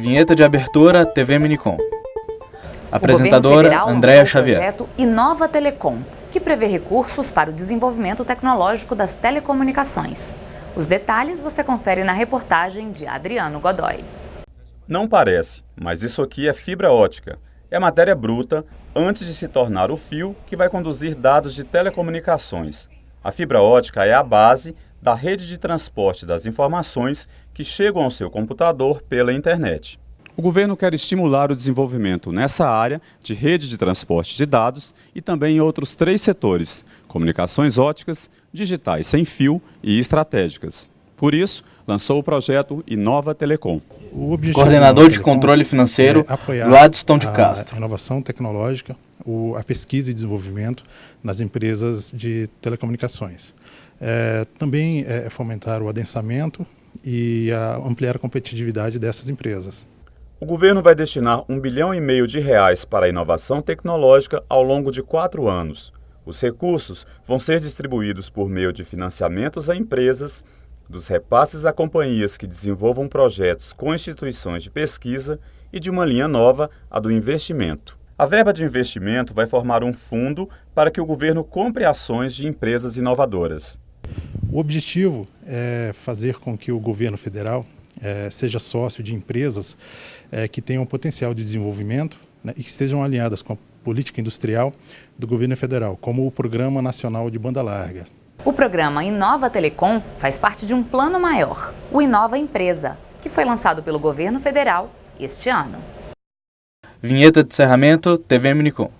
Vinheta de abertura TV Minicom. Apresentadora Andréa Xavier. Projeto Inova Telecom, que prevê recursos para o desenvolvimento tecnológico das telecomunicações. Os detalhes você confere na reportagem de Adriano Godoy. Não parece, mas isso aqui é fibra ótica. É matéria bruta antes de se tornar o fio que vai conduzir dados de telecomunicações. A fibra ótica é a base da rede de transporte das informações que chegam ao seu computador pela internet. O governo quer estimular o desenvolvimento nessa área de rede de transporte de dados e também em outros três setores, comunicações óticas, digitais sem fio e estratégicas. Por isso, lançou o projeto Inova Telecom. Coordenador de Controle Financeiro, é Gladstone de Castro. A inovação tecnológica, a pesquisa e desenvolvimento nas empresas de telecomunicações. É, também é fomentar o adensamento e a ampliar a competitividade dessas empresas. O governo vai destinar um bilhão e meio de reais para a inovação tecnológica ao longo de quatro anos. Os recursos vão ser distribuídos por meio de financiamentos a empresas, dos repasses a companhias que desenvolvam projetos com instituições de pesquisa e de uma linha nova, a do investimento. A verba de investimento vai formar um fundo para que o governo compre ações de empresas inovadoras. O objetivo é fazer com que o governo federal é, seja sócio de empresas é, que tenham potencial de desenvolvimento né, e que estejam alinhadas com a política industrial do governo federal, como o Programa Nacional de Banda Larga. O programa Inova Telecom faz parte de um plano maior, o Inova Empresa, que foi lançado pelo governo federal este ano. Vinheta de encerramento TV Minicom.